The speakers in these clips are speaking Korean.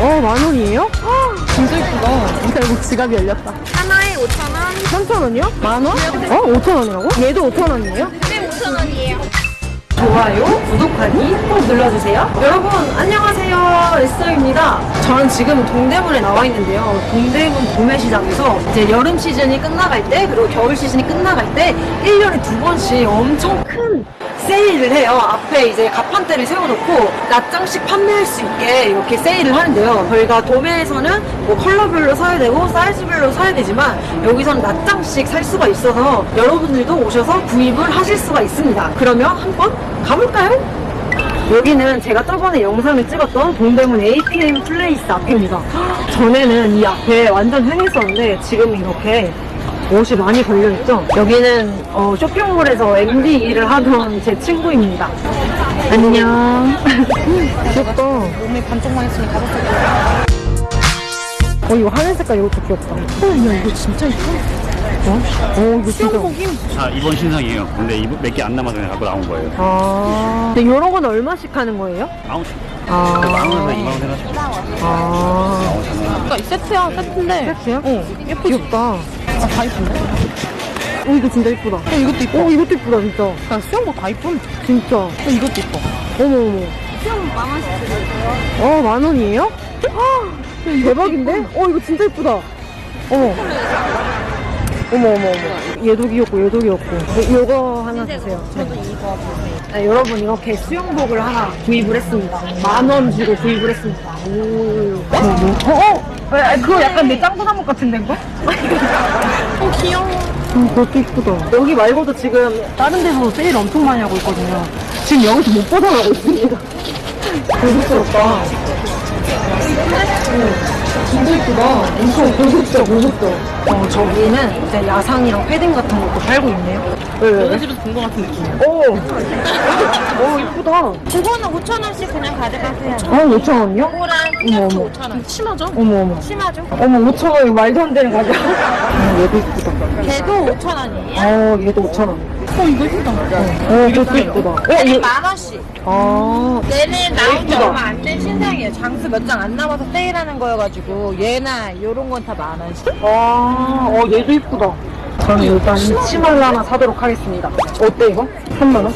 어, 만 원이에요? 헉, 진짜 이쁘다. 결국 지갑이 열렸다. 하나에 5,000원, 3천 원이요? 만 원? 어? 5천 원이라고? 얘도 5천 원이에요? 네 5,000원이에요. 좋아요, 구독하기 꼭 눌러주세요. 여러분, 안녕하세요. 에스더입니다. 저는 지금 동대문에 나와 있는데요. 동대문 도매시장에서 이제 여름 시즌이 끝나갈 때, 그리고 겨울 시즌이 끝나갈 때, 1년에 두 번씩 엄청 큰 세일을 해요. 앞에 이제 가판대를 세워놓고 낮장씩 판매할 수 있게 이렇게 세일을 하는데요. 저희가 도매에서는 뭐 컬러별로 사야 되고 사이즈별로 사야 되지만 여기서는 낮장씩 살 수가 있어서 여러분들도 오셔서 구입을 하실 수가 있습니다. 그러면 한번 가볼까요? 여기는 제가 저번에 영상을 찍었던 동대문 APM 플레이스 앞입니다. 전에는 이 앞에 완전 흥했었는데 지금 이렇게 옷이 많이 걸려있죠? 여기는 어, 쇼핑몰에서 MD 일을 하던 제 친구입니다. 안녕. 귀엽다. 몸에 반쪽만 했으면 다섯 살. 어, 이거 하늘 색깔 이것도 귀엽다. 어, 야, 이거 진짜 이뻐. 어? 어, 이거 진짜. 아 이번 신상이에요. 근데 몇 개 안 남아서 그냥 갖고 나온 거예요. 아. 근데 이런 건 얼마씩 하는 거예요? 시 아. 만 원에서 2만 원 해가지고 아. 그러니까 이 세트야, 세트인데. 세트야? 어, 예쁘지? 귀엽다. 아, 다 이쁜데? 어, 이거 진짜 이쁘다. 어, 이것도 이뻐. 어, 이것도 이쁘다, 진짜. 야, 수영복 다 이쁨. 진짜. 어, 이것도 이뻐. 어머, 어머. 수영복 만 원씩 드릴게요. 어, 만 원이에요? 헉, 대박인데? 어, 이거 진짜 이쁘다. 어머. 어머, 어머, 어머. 얘도 귀엽고, 얘도 귀엽고. 이- 요거 하나 주세요. 저도 이거 보세요. 네, 여러분, 이렇게 수영복을 하나 구입을 했습니다. 만 원 주고 구입을 했습니다. 오. 어, 뭐? 어, 어? 아, 그거 약간 내 짱구 나무 같은데, 그거? 어, 귀여워. 음, 그것도 이쁘다. 여기 말고도 지금 다른 데서 세일 엄청 많이 하고 있거든요. 지금 여기서 못 벗어나고 있습니다. 고급스럽다. 응, 진짜 이쁘다. 엄청 고급져, 고급져. 어, 저기는 이제 야상이랑 패딩 같은 것도 팔고 있네요. 왜? 집에서 본 것 같은 느낌이야. 오! 오, 이쁘다. 그거는 5,000원씩 그냥 가져가세요. 아, 5,000원이요? 이거랑 어머, 티셔츠 어머. 5,000원. 심하죠? 어머, 어머. 심하죠? 어머, 5,000원이 말도 안 되는 가격. 어, 얘도 이쁘다. 걔도 5,000원이에요. 어, 얘도 5,000원. 어, 이거 예쁘다. 어, 이것도 이쁘다. 어, 얘는 얘, 만 원씩. 아, 얘는 나온 지. 얼마 안 된 신상이에요. 장수 몇 장 안 남아서 세일하는 거여가지고 얘나 요런 건 다 만 원씩. 아, 어, 얘도 이쁘다. 저는 일단 이 치마를 하나 사도록 하겠습니다. 어때, 이거? 3만원?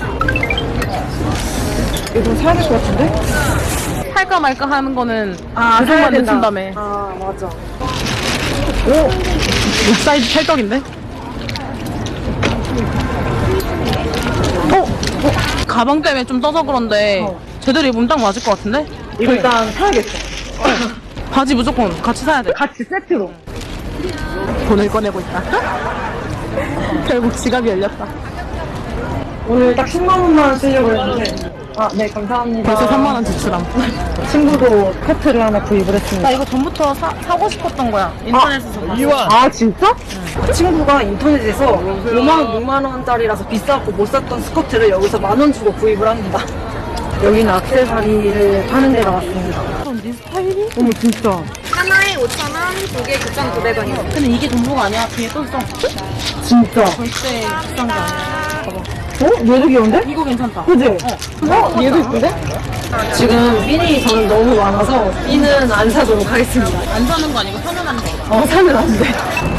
이거 좀 사야 될 것 같은데? 할까 말까 하는 거는 아, 그것만 늦춘다며. 아, 맞아. 이 사이즈 찰떡인데? 가방 때문에 좀 떠서 그런데 어. 제대로 입으면 딱 맞을 것 같은데? 이거 일단 사야겠어. 바지 무조건 같이 사야 돼. 같이 세트로. 돈을 꺼내고 있다. 결국 지갑이 열렸다. 오늘 딱 10만 원만 쓰려고 했는데. 아, 네, 감사합니다. 벌써 3만원 지출함. 친구도 코트를 하나 구입을 했습니다. 나 이거 전부터 사, 사고 싶었던 거야. 인터넷에서 봤어. 아 진짜? 그 친구가 인터넷에서 5만 6만 원짜리라서 비싸고 못 샀던 스커트를 여기서 만원 주고 구입을 합니다. 여기는 액세서리를 파는 데가 왔습니다. 네 스타일이? 어머 진짜. 하나에 5,000원, 두 개 9,900원이요. 근데 이게 전부가 아니야. 뒤에 또 써. 진짜. 절대 비싼 게 아니야. 봐봐. 어? 얘도 귀여운데? 이거 괜찮다. 그지? 어? 얘도 이쁜데? 지금 핀이 저는 너무 많아서 핀은 안 사도록 하겠습니다. 안 사는 거 아니고 사면 안 돼. 어, 사면 안 돼.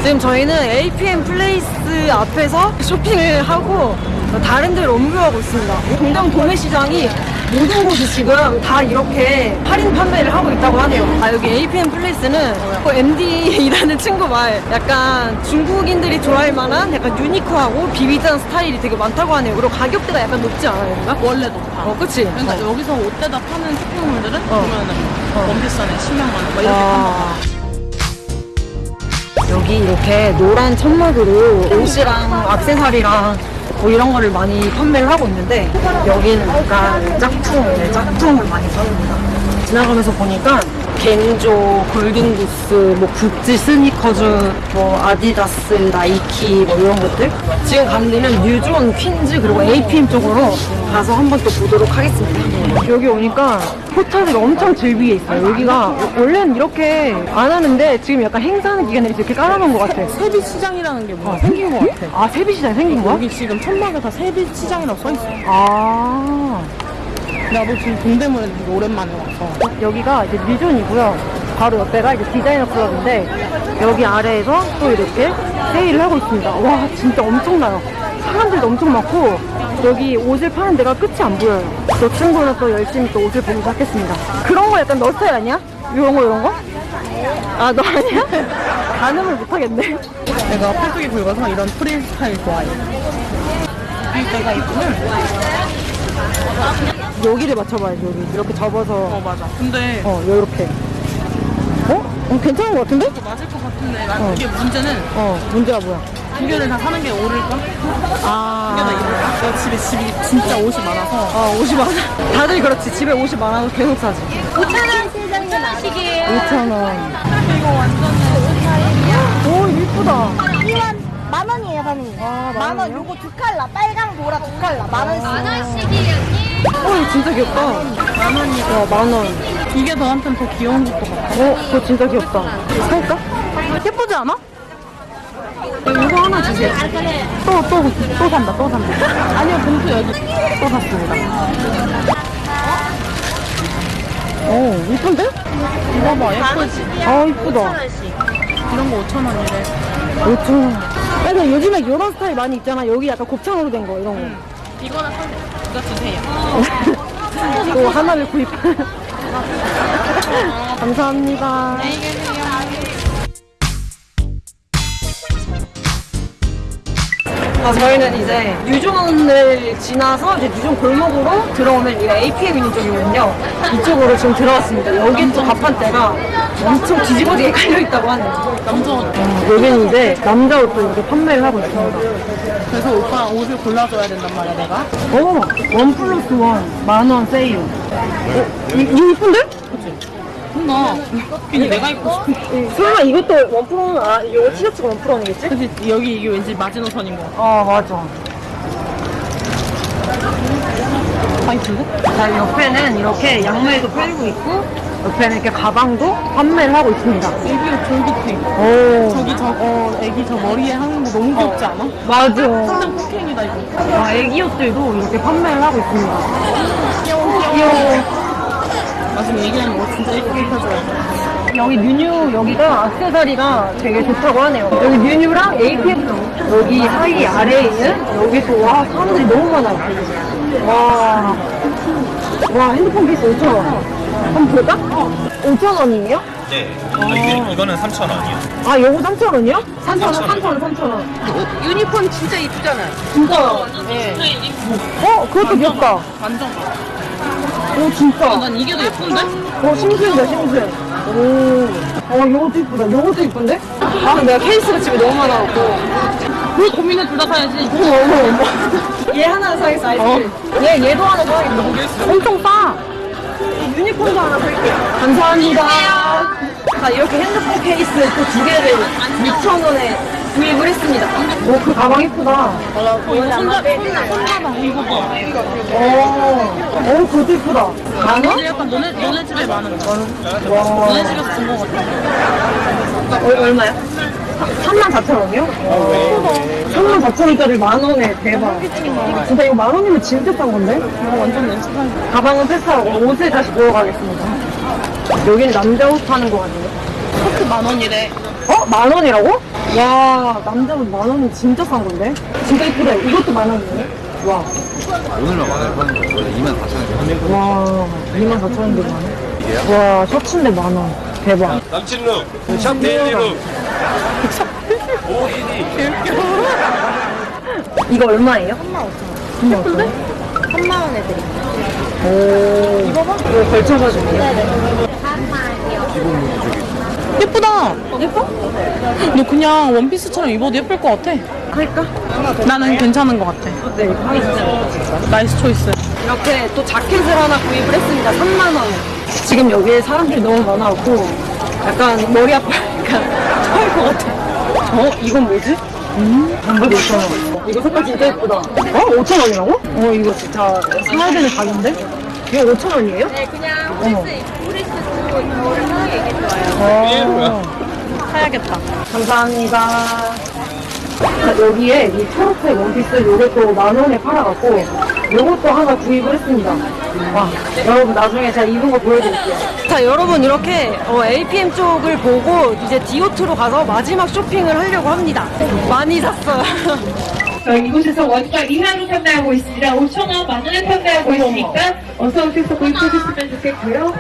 지금 저희는 APM 플레이스 앞에서 쇼핑을 하고 다른 데로 옮겨가고 있습니다. 동대문 도매시장이 모든 곳이 지금 다 이렇게 할인 판매를 하고 있다고 하네요. 아, 여기 APM 플레이스는 그 MD 하는 친구 말 약간 중국인들이 좋아할 만한 약간 유니크하고 vivid한 스타일이 되게 많다고 하네요. 그리고 가격대가 약간 높지 않아요, 뭔가? 원래 높아. 어, 그치? 그러니까 어. 여기서 옷 떼다 파는 쇼핑몰들은 어. 보면은 원피스 하나에 10만 원, 막 이렇게 아. 여기 이렇게 노란 천막으로 옷이랑 액세서리랑 뭐 이런 거를 많이 판매를 하고 있는데 여기는 약간 짝퉁, 네, 짝퉁을 많이 파는구나. 지나가면서 보니까 겐조, 골든구스, 뭐 구찌 스니커즈, 뭐 아디다스, 나이키 뭐 이런 것들 지금 가는 데는 뉴존, 퀸즈 그리고 APM 쪽으로 가서 한번 또 보도록 하겠습니다. 여기 오니까 포차들이 엄청 즐비해 있어요. 여기가 원래는 이렇게 안 하는데 지금 약간 행사하는 기간에 이렇게 깔아놓은 것 같아. 세비 시장이라는 게 뭐가 생긴 것 같아. 아 세비시장이 생긴 거야? 여기 지금 천막에 다 세비 시장이라고 써 있어. 아 나도 지금 동대문에 되게 오랜만에 와서. 여기가 이제 뮤존이고요. 바로 옆에가 이제 디자이너 클럽인데 여기 아래에서 또 이렇게 세일을 하고 있습니다. 와 진짜 엄청나요. 사람들도 엄청 많고 여기 옷을 파는 데가 끝이 안 보여요. 저 친구는 또 열심히 또 옷을 보기 시작했습니다. 그런 거 약간 너 스타일 아니야? 이런 거 이런 거? 아 너 아니야? 가늠을 못하겠네. 내가 팔뚝이 굵어서 이런 프릴 스타일 좋아해. 내가 이쁘면? 여기를 맞춰봐야지 여기 이렇게 접어서 어, 맞아. 근데 어 요렇게. 어? 어 괜찮은 것 같은데? 맞을 것 같은데 난 이게 문제는 어 문제가 뭐야? 두 개를 다 사는 게 오를까? 두 개나 아. 입을까? 내가 집에 집이 진짜 옷이 많아서 어, 옷이 많아. 다들 그렇지. 집에 옷이 많아서 계속 사지. 5,000원 시장님 하시게요. 5,000원. 이거 완전 오, 이쁘다. 이건 만 원이에요, 선생님. 아, 만만 원. 원이요? 요거 두 칼라, 빨강, 노랑 두 칼라. 만 원씩. 만 원씩이요. 어, 이거 진짜 귀엽다. 만 원이죠. 어, 만 원. 이게 너한테는 더 귀여운 것 같아. 어, 그거 진짜 귀엽다. 살까? 예쁘지 않아? 이거 하나 주세요. 또, 또, 또 산다, 또 산다. 아니요, 봉투 여기. 또 샀습니다. 오, 이쁜데? 이거 봐, 예쁘지? 아, 이쁘다. 이런 거 5,000원이래. 5,000원. 근데 요즘에 이런 스타일 많이 있잖아. 여기 약간 곱창으로 된 거, 이런 거. 이거는 사 이거 주세요. 또 하나를 구입. 감사합니다. 아, 저희는 이제 유존을 지나서 이제 유존 골목으로 들어오면 여기가 APM 있는 쪽이거든요. 이쪽으로 지금 들어왔습니다. 여긴 또 가판대가 엄청 뒤집어지게 깔려있다고 하네요. 남자 옷. 어, 여기는 이제 남자 옷도 이렇게 판매를 하고 있습니다. 그래서 오빠 옷을 골라줘야 된단 말이야, 내가. 오, 원 플러스 원, 만 원 세일. 어, 이, 이거 이쁜데? 나 괜히 내가 입고 싶은. 설마 이것도 원 프로는, 아, 이거 티셔츠가 원 프로 아니겠지? 근데 여기 이게 왠지 마지노선인 거 같아. 아, 맞아. 다 이쁜데? 자, 옆에는 이렇게 양말도 팔고 있고, 옆에는 이렇게 가방도 판매를 하고 있습니다. 애기 옷 졸깃해. 오. 저기 저, 어, 애기 저 머리에 하는 거 너무 귀엽지 않아? 맞아. 완전 폭행이다, 이거. 아, 애기 옷들도 이렇게 판매를 하고 있습니다. 귀여워, 귀여워. 나 지금 얘기하는 거 진짜 예쁘게 입혀줘야 여기 뉴뉴 여기가 악세사리가 되게 좋다고 하네요. 여기 뉴뉴랑 APM 여기 사이 아래에 있는 여기 또와 사람들이 너무 많아요. 와, 와 핸드폰 케이스 5천 원. 한번 볼까? 5천 원이에요? 네. 이게, 이거는 3,000원이요. 아, 요거 3천 원이요? 3천 원, 3천 원, 3천 원. 유니폼 진짜 이쁘잖아. 진짜. 네. 어, 그것도 귀엽다. 완전. 오, 진짜. 난 이게 더 예쁜데? 어, 심슨이다, 심슨. 오. 어, 요것도 이쁘다. 요것도 이쁜데? 아, 내가 케이스가 집에 너무 많아갖고. 왜 고민을 둘 다 사야지? 어머, 어머, 어머. 얘 하나 사겠어, 아이스크림. 얘, 얘도 하나 사야겠다. 엄청 싸. 이 유니콘도 하나 살게요. 감사합니다. 자, 이렇게 핸드폰 케이스 또 두 개를 6,000원에 구입을 했습니다. 오, 그 가방 이쁘다. 손잡이, 손잡아. 이거 봐. 오, 오, 그것도 이쁘다. 만 원? 근데 약간 너네, 너네 집에 많은 거. 와. 너네 집에서 본거 같아. 어, 얼마야? 3만 4천 원이요? 3만 4천 원짜리 만 원에 대박. 진짜 이거 만 원이면 진짜 싼 건데? 이거 완전 내 스타일. 가방은 패스하고 옷을 다시 넣어가겠습니다. 여긴 남자 옷 파는 거 같네요. 커트 만 원이래. 어? 만 원이라고? 와, 남자 옷 만 원은 진짜 싼 건데? 진짜 이쁘다. 이것도 만 원이네? 와. 오늘만 만원 파는 거 원래 2만 4천원. 와, 2만 4천 원인데 만 원? 와, 셔츠인데 만 원. 대박. 남친룩, 샵 daily look. 이거 얼마예요? 3만 5천 원. 3만 5천 원? 3만 원에 드릴게요. 오. 이거 봐? 이거 걸쳐가지고. 예쁘다. 예뻐? 너 그냥 원피스처럼 입어도 예쁠 것 같아. 할까? 나는 괜찮은 것 같아. 네, 이거 하겠습니다. nice choice. 이렇게 또 자켓을 하나 구입을 했습니다. 3만 원. 지금 여기에 사람들이 너무 많아갖고 약간 머리 아파. 약간 토할 것 같아. 어? 이건 뭐지? 음? 단발이 5천 원. 이거 색깔 진짜 예쁘다. 어? 5천 원이라고? 어, 이거 진짜 사야 되는 가격인데? 이거 5천 원이에요? 네, 그냥 겨울에 사는 게 이게 좋아요. 어. 사야겠다. 감사합니다. 자, 여기에 이 초록색 원피스 요것도 만 원에 팔아갖고 요것도 하나 구입을 했습니다. 와, 여러분 나중에 제가 입은 거 보여드릴게요. 자, 여러분 이렇게 어, APM 쪽을 보고 이제 디오트로 가서 마지막 쇼핑을 하려고 합니다. 많이 샀어요. 저희 이곳에서 원가 이하로 판매하고 있습니다. 5,000원, 만 원에 판매하고 있으니까 어서 오셔서 구입해주시면 좋겠고요.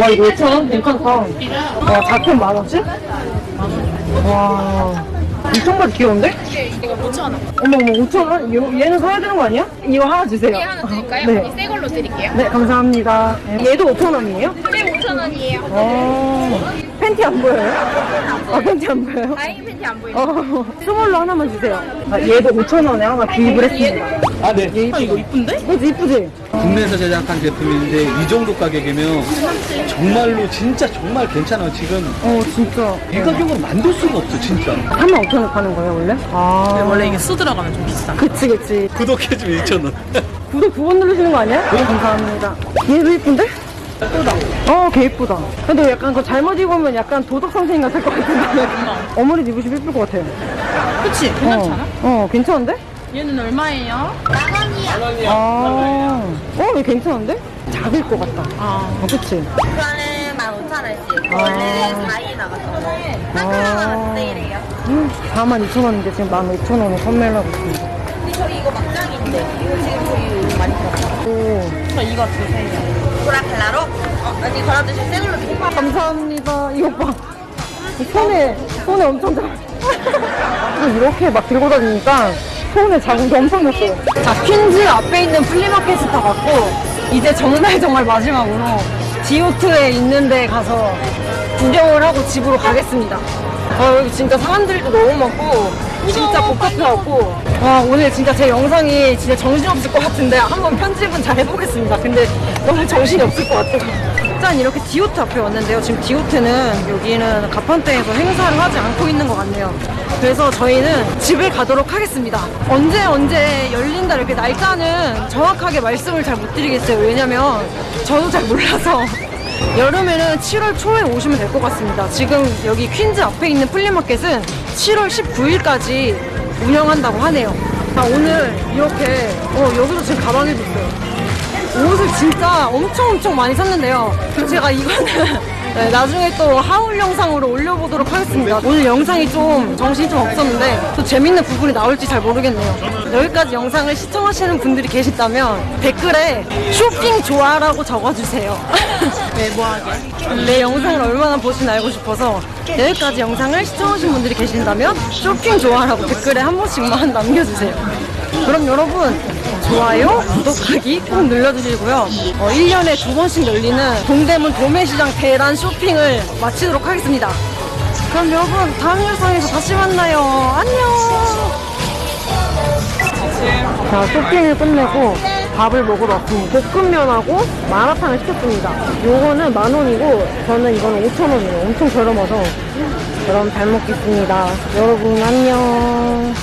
와, 이거 5,000원? 괜찮다. 와, 작품 만 원씩? 와. 엄청 봐 귀여운데? 이거 5,000원. 어머, 어머, 5,000원? 요- 얘는 사야 되는 거 아니야? 이거 하나 주세요. 이게 하나 드릴까요? 네. 언니 새 걸로 드릴게요. 네, 감사합니다. 얘도 5,000원이에요? 네, 5,000원이에요. 어. 팬티 안 보여요? 아, 팬티 안 보여요? 다행히 팬티 안 보이네. 어, 스몰로 하나만 주세요. 아, 얘도 5,000원에 하나 구입을 했습니다. 아, 네. 얘 이거 이쁜데? 그치, 이쁘지? 국내에서 제작한 제품인데 이 정도 가격이면 정말로 진짜 정말 괜찮아요. 지금 어, 진짜. 이 가격으로 만들 수가 없어, 진짜. 35,000원 파는 거예요, 원래? 아. 원래 이게 수 들어가면 좀 비싸. 그치, 그치. 구독해주면 2,000원. 구독 9번 누르시는 거 아니야? 네, 감사합니다. 얘도 이쁜데? 예쁘다. 어, 걔 이쁘다. 근데 약간 그거 잘못 입으면 약간 도덕 선생님 같을 것 같은데. 어머니도 입으시면 예쁠 것 같아요. 그치? 괜찮잖아. 어, 어 괜찮은데? 얘는 얼마예요? 아, 어, 얘 괜찮은데? 작을 것 같다. 아. 어, 그치? 이거는 15,000원씩. 아. 원래 4일 나갔었고. 하나하나 세일해요. 음, 42,000원인데 지금 15,000원에 판매를 하고 있습니다. 근데 저희 이거 막장 인데. 이거 지금 저희 많이 팔았어요. 오, 저 이거 주세요. 보라 칼라로? 어, 언니 걸어두실 새 걸로 드릴게요. 감사합니다. 이거 봐. 이 손에, 손에 엄청 잘. 이렇게 막 들고 다니니까 손에 자국이 엄청 났어요. 자, 퀸즈 앞에 있는 플리마켓을 다 갔고, 이제 정말 정말 마지막으로 디오트에 있는 데 가서 구경을 하고 집으로 가겠습니다. 아, 여기 진짜 사람들도 너무 많고, 진짜 복잡해갖고, 와, 오늘 진짜 제 영상이 진짜 정신없을 것 같은데, 한번 편집은 잘 해보겠습니다. 근데 너무 정신이 없을 것 같아요. 일단 이렇게 디오트 앞에 왔는데요. 지금 디오트는 여기는 가판대에서 행사를 하지 않고 있는 것 같네요. 그래서 저희는 집에 가도록 하겠습니다. 언제 언제 열린다 이렇게 날짜는 정확하게 말씀을 잘 못 드리겠어요. 왜냐면 저도 잘 몰라서 여름에는 7월 초에 오시면 될 것 같습니다. 지금 여기 퀸즈 앞에 있는 플리마켓은 7월 19일까지 운영한다고 하네요. 아, 오늘 이렇게 어, 여기도 지금 가방에도 있어요. 옷을 진짜 엄청 엄청 많이 샀는데요. 제가 이거는 네, 나중에 또 하울 영상으로 올려보도록 하겠습니다. 오늘 영상이 좀 정신이 좀 없었는데 또 재밌는 부분이 나올지 잘 모르겠네요. 여기까지 영상을 시청하시는 분들이 계시다면 댓글에 쇼핑 좋아라고 적어주세요. 외모하게. 내 영상을 얼마나 보시나 알고 싶어서 여기까지 영상을 시청하신 분들이 계신다면 쇼핑 좋아라고 댓글에 한 번씩만 남겨주세요. 그럼 여러분 좋아요, 구독하기 꼭 눌러주시고요. 어, 1년에 두 번씩 열리는 동대문 도매시장 대란 쇼핑을 마치도록 하겠습니다. 그럼 여러분 다음 영상에서 다시 만나요. 안녕. 자, 쇼핑을 끝내고 밥을 먹으러 왔습니다. 볶음면하고 마라탕을 시켰습니다. 요거는 만 원이고 저는 이거는 5천 원이에요. 엄청 저렴해서 그럼 잘 먹겠습니다. 여러분 안녕.